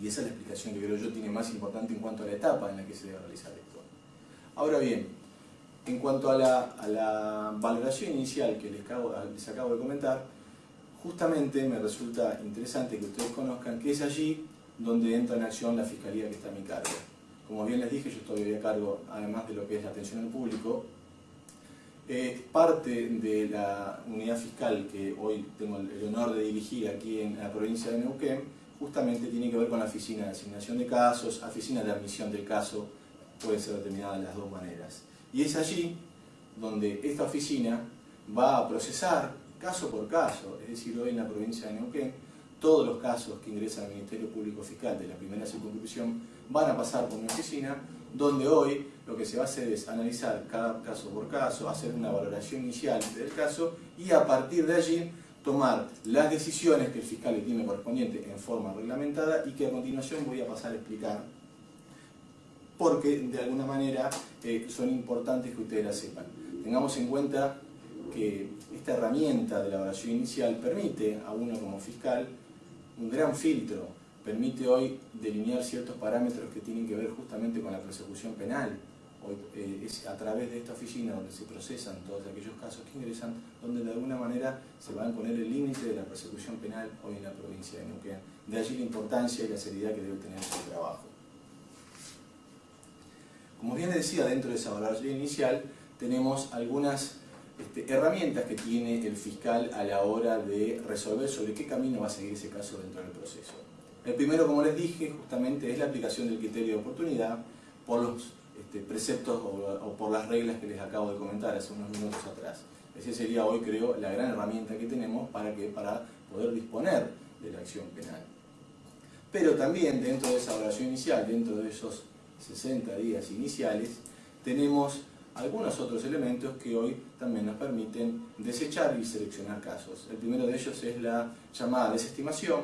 Y esa es la explicación que creo yo tiene más importante en cuanto a la etapa en la que se debe realizar esto. Ahora bien, en cuanto a la, valoración inicial que les acabo, les acabo de comentar, justamente me resulta interesante que ustedes conozcan que es allí donde entra en acción la Fiscalía que está a mi cargo. Como bien les dije, yo estoy a cargo, además de lo que es la atención al público, eh, parte de la unidad fiscal que hoy tengo el honor de dirigir aquí en la provincia de Neuquén, justamente tiene que ver con la oficina de asignación de casos, oficina de admisión del caso, puede ser determinada de las dos maneras. Y es allí donde esta oficina va a procesar caso por caso, es decir, hoy en la provincia de Neuquén, todos los casos que ingresan al Ministerio Público Fiscal de la primera circunscripción van a pasar por una oficina donde hoy lo que se va a hacer es analizar cada caso por caso, hacer una valoración inicial del caso y a partir de allí tomar las decisiones que el fiscal le tiene correspondiente en forma reglamentada y que a continuación voy a pasar a explicar porque de alguna manera eh, son importantes que ustedes la sepan. Tengamos en cuenta que esta herramienta de la evaluación inicial permite a uno como fiscal un gran filtro, permite hoy delinear ciertos parámetros que tienen que ver justamente con la persecución penal. Eh, es a través de esta oficina donde se procesan todos aquellos casos que ingresan, donde de alguna manera se va a poner el límite de la persecución penal hoy en la provincia de Neuquén. De allí la importancia y la seriedad que debe tener su trabajo. Como bien decía, dentro de esa valoración inicial tenemos algunas este, herramientas que tiene el fiscal a la hora de resolver sobre qué camino va a seguir ese caso dentro del proceso. El primero, como les dije, justamente es la aplicación del criterio de oportunidad por los este, preceptos o, por las reglas que les acabo de comentar hace unos minutos atrás. Esa sería hoy, creo, la gran herramienta que tenemos para, que, para poder disponer de la acción penal. Pero también dentro de esa evaluación inicial, dentro de esos 60 días iniciales, tenemos algunos otros elementos que hoy también nos permiten desechar y seleccionar casos. El primero de ellos es la llamada desestimación,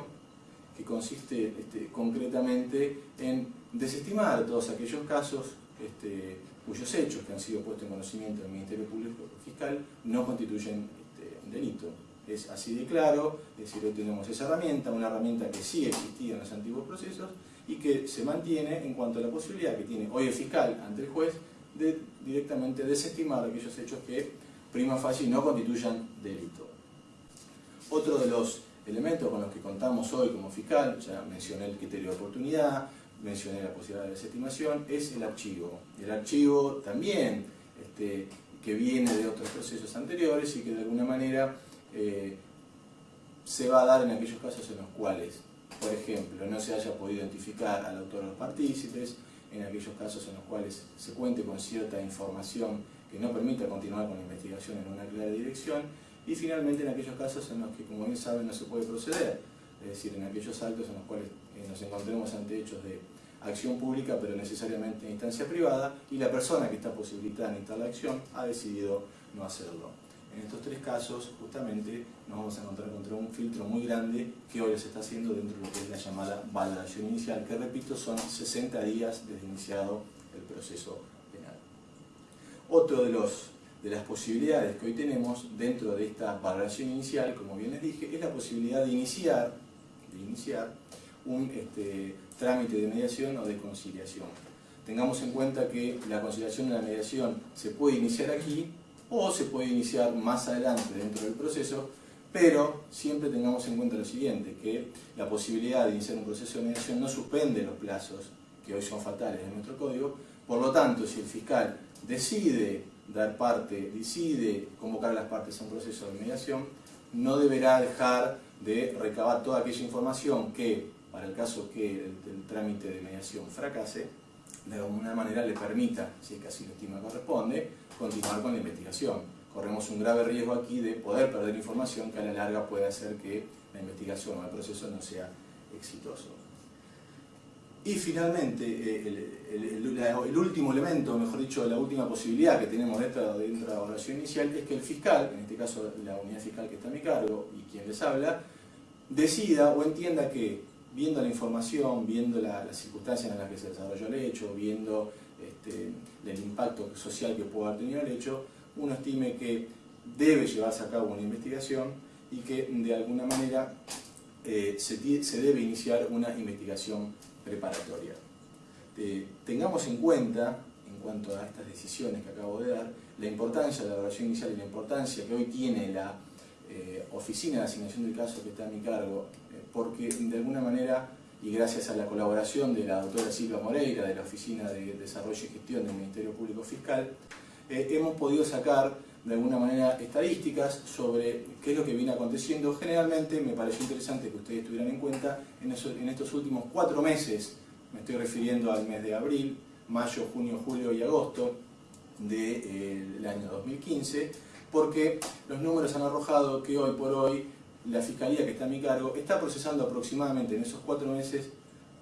que consiste este, concretamente en desestimar todos aquellos casos este, cuyos hechos que han sido puestos en conocimiento del Ministerio Público Fiscal no constituyen este, un delito. Es así de claro, es decir, hoy tenemos esa herramienta, una herramienta que sí existía en los antiguos procesos y que se mantiene en cuanto a la posibilidad que tiene hoy el fiscal ante el juez de directamente desestimar aquellos hechos que prima facie no constituyan delito. Otro de los elementos con los que contamos hoy como fiscal, ya mencioné el criterio de oportunidad, mencioné la posibilidad de desestimación, es el archivo. El archivo también, este, que viene de otros procesos anteriores y que de alguna manera eh, se va a dar en aquellos casos en los cuales, por ejemplo, no se haya podido identificar al autor de los partícipes, en aquellos casos en los cuales se cuente con cierta información que no permita continuar con la investigación en una clara dirección, y finalmente en aquellos casos en los que, como bien saben, no se puede proceder, es decir, en aquellos actos en los cuales eh, nos encontremos ante hechos de acción pública, pero necesariamente en instancia privada, y la persona que está posibilitada en la acción ha decidido no hacerlo. En estos tres casos, justamente, nos vamos a encontrar contra un filtro muy grande que hoy se está haciendo dentro de lo que es la llamada valoración inicial, que repito, son 60 días desde iniciado el proceso penal. Otro de, los, de las posibilidades que hoy tenemos dentro de esta valoración inicial, como bien les dije, es la posibilidad de iniciar, de iniciar un este, trámite de mediación o de conciliación. Tengamos en cuenta que la conciliación y la mediación se puede iniciar aquí o se puede iniciar más adelante dentro del proceso, pero siempre tengamos en cuenta lo siguiente, que la posibilidad de iniciar un proceso de mediación no suspende los plazos, que hoy son fatales en nuestro código, por lo tanto, si el fiscal decide dar parte, decide convocar a las partes a un proceso de mediación, no deberá dejar de recabar toda aquella información que, para el caso que el, trámite de mediación fracase, de alguna manera le permita, si es que así lo estima corresponde, continuar con la investigación. Corremos un grave riesgo aquí de poder perder información que a la larga puede hacer que la investigación o el proceso no sea exitoso. Y finalmente, eh, el, último elemento, mejor dicho, la última posibilidad que tenemos dentro, de la evaluación inicial es que el fiscal, en este caso la unidad fiscal que está a mi cargo y quien les habla, decida o entienda que viendo la información, viendo las circunstancias en las que se desarrolló el hecho, viendo este, el impacto social que pudo haber tenido el hecho, uno estime que debe llevarse a cabo una investigación y que de alguna manera eh, se, debe iniciar una investigación preparatoria. Eh, tengamos en cuenta, en cuanto a estas decisiones que acabo de dar, la importancia de la evaluación inicial y la importancia que hoy tiene la eh, oficina de asignación del caso que está a mi cargo, porque de alguna manera, y gracias a la colaboración de la doctora Silvia Moreira, de la Oficina de Desarrollo y Gestión del Ministerio Público Fiscal, hemos podido sacar de alguna manera estadísticas sobre qué es lo que viene aconteciendo. Generalmente me pareció interesante que ustedes tuvieran en cuenta en, estos últimos cuatro meses, me estoy refiriendo al mes de abril, mayo, junio, julio y agosto del de, eh, año 2015, porque los números han arrojado que hoy por hoy la Fiscalía que está a mi cargo está procesando aproximadamente en esos cuatro meses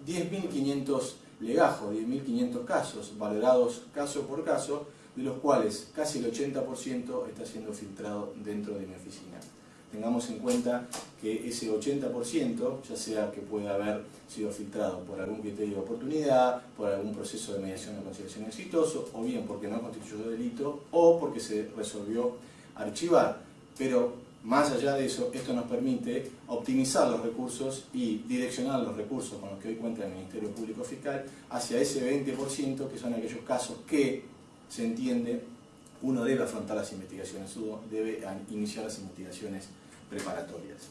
10.500 legajos, 10.500 casos, valorados caso por caso, de los cuales casi el 80% está siendo filtrado dentro de mi oficina. Tengamos en cuenta que ese 80%, ya sea que pueda haber sido filtrado por algún criterio de oportunidad, por algún proceso de mediación o conciliación exitoso, o bien porque no constituyó delito, o porque se resolvió archivar. Pero más allá de eso, esto nos permite optimizar los recursos y direccionar los recursos con los que hoy cuenta el Ministerio Público Fiscal hacia ese 20% que son aquellos casos que se entiende, uno debe afrontar las investigaciones, uno debe iniciar las investigaciones preparatorias.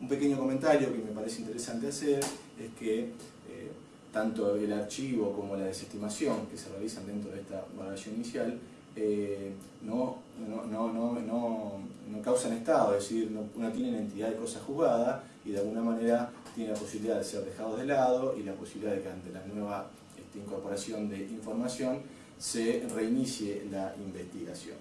Un pequeño comentario que me parece interesante hacer es que eh, tanto el archivo como la desestimación que se realizan dentro de esta evaluación inicial eh, no, no, no, causan estado, es decir, no, tienen entidad de cosa juzgada y de alguna manera tiene la posibilidad de ser dejados de lado y la posibilidad de que ante la nueva este, incorporación de información se reinicie la investigación.